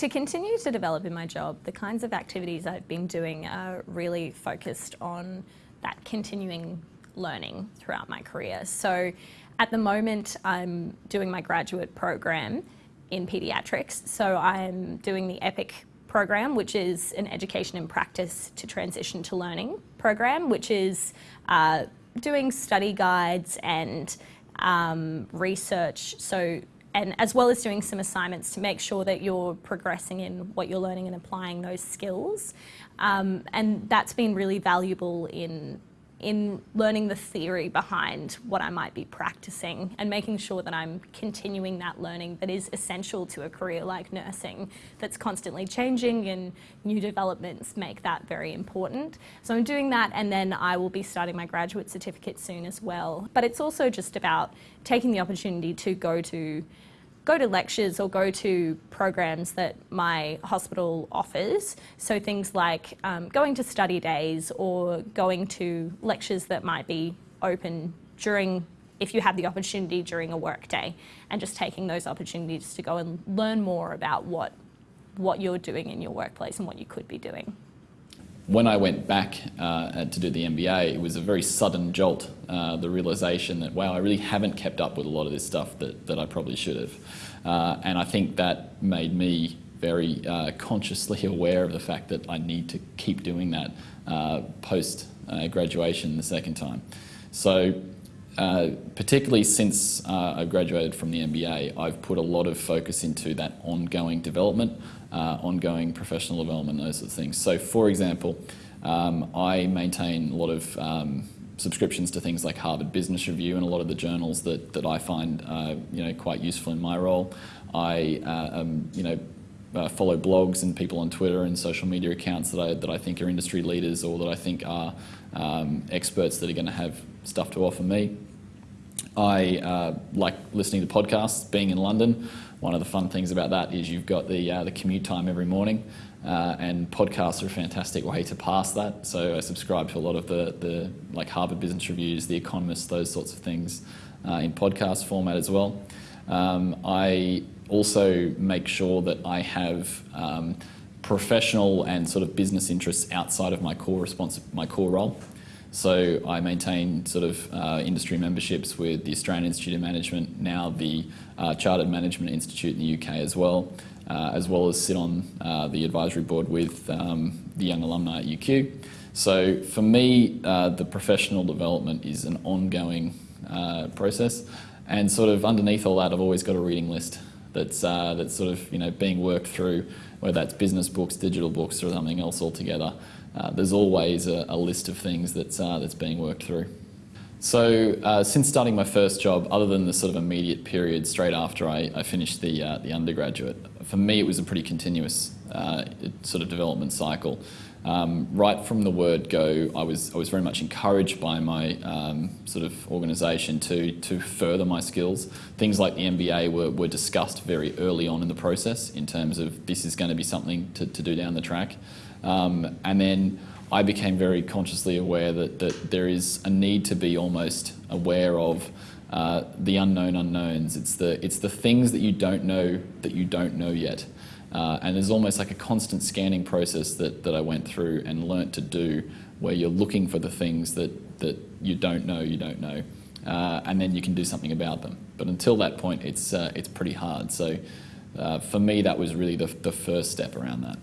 To continue to develop in my job, the kinds of activities I've been doing are really focused on that continuing learning throughout my career. So at the moment, I'm doing my graduate program in paediatrics. So I'm doing the EPIC program, which is an education and practice to transition to learning program, which is uh, doing study guides and um, research. So and as well as doing some assignments to make sure that you're progressing in what you're learning and applying those skills. Um, and that's been really valuable in in learning the theory behind what I might be practicing and making sure that I'm continuing that learning that is essential to a career like nursing that's constantly changing and new developments make that very important. So I'm doing that and then I will be starting my graduate certificate soon as well. But it's also just about taking the opportunity to go to go to lectures or go to programs that my hospital offers. So things like um, going to study days or going to lectures that might be open during if you have the opportunity during a work day and just taking those opportunities to go and learn more about what what you're doing in your workplace and what you could be doing when I went back uh, to do the MBA, it was a very sudden jolt, uh, the realization that, wow, I really haven't kept up with a lot of this stuff that, that I probably should have. Uh, and I think that made me very uh, consciously aware of the fact that I need to keep doing that uh, post uh, graduation the second time. So particularly since I graduated from the MBA, I've put a lot of focus into that ongoing development uh, ongoing professional development, those sorts of things. So for example, um, I maintain a lot of um, subscriptions to things like Harvard Business Review and a lot of the journals that, that I find uh, you know, quite useful in my role. I uh, um, you know, uh, follow blogs and people on Twitter and social media accounts that I, that I think are industry leaders or that I think are um, experts that are going to have stuff to offer me. I uh, like listening to podcasts, being in London. One of the fun things about that is you've got the, uh, the commute time every morning, uh, and podcasts are a fantastic way to pass that. So I subscribe to a lot of the, the like Harvard Business Reviews, The Economist, those sorts of things uh, in podcast format as well. Um, I also make sure that I have um, professional and sort of business interests outside of my core response, my core role. So I maintain sort of uh, industry memberships with the Australian Institute of Management, now the uh, Chartered Management Institute in the UK as well, uh, as well as sit on uh, the advisory board with um, the Young Alumni at UQ. So for me, uh, the professional development is an ongoing uh, process, and sort of underneath all that, I've always got a reading list that's that's sort of you know being worked through, whether that's business books, digital books, or something else altogether uh, there's always a, a, list of things that's, uh, that's being worked through. So uh, since starting my first job, other than the sort of immediate period straight after I, I finished the, the undergraduate, for me it was a pretty continuous sort of development cycle. Um, right from the word go, I was, I was very much encouraged by my um, sort of organisation to, to further my skills. Things like the MBA were, were discussed very early on in the process in terms of this is going to be something to, to do down the track. Um, and then I became very consciously aware that, that there is a need to be almost aware of uh, the unknown unknowns. It's the, it's the things that you don't know that you don't know yet. Uh, and there's almost like a constant scanning process that, that I went through and learnt to do where you're looking for the things that, that you don't know you don't know. Uh, and then you can do something about them. But until that point, it's, uh, it's pretty hard. So uh, for me, that was really the, the first step around that.